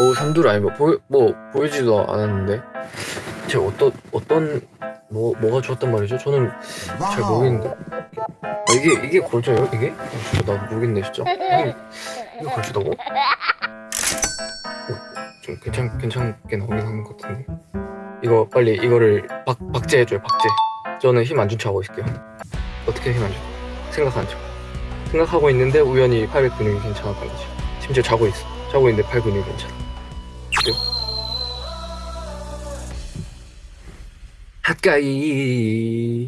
오 삼두를 아니 뭐, 보여, 뭐 보이지도 않았는데 제가 어떤 어떤 뭐 뭐가 좋았단 말이죠? 저는 잘 모르겠는데 아, 이게 이게 걸쳐요? 이게? 아, 진짜 나 모르겠네 진짜 이게, 이거 걸치다고? 어, 좀 괜찮 괜찮게 나오긴 하는 것 같은데 이거 빨리 이거를 박 박제해줘요 박제 저는 힘 안 준 척 하고 있을게요 어떻게 힘 안 줘? 생각하는 척 생각하고 있는데 우연히 팔 근육이 괜찮았던 거지 심지어 자고 있어 자고 있는데 팔 근육이 괜찮아 그래요? 가까이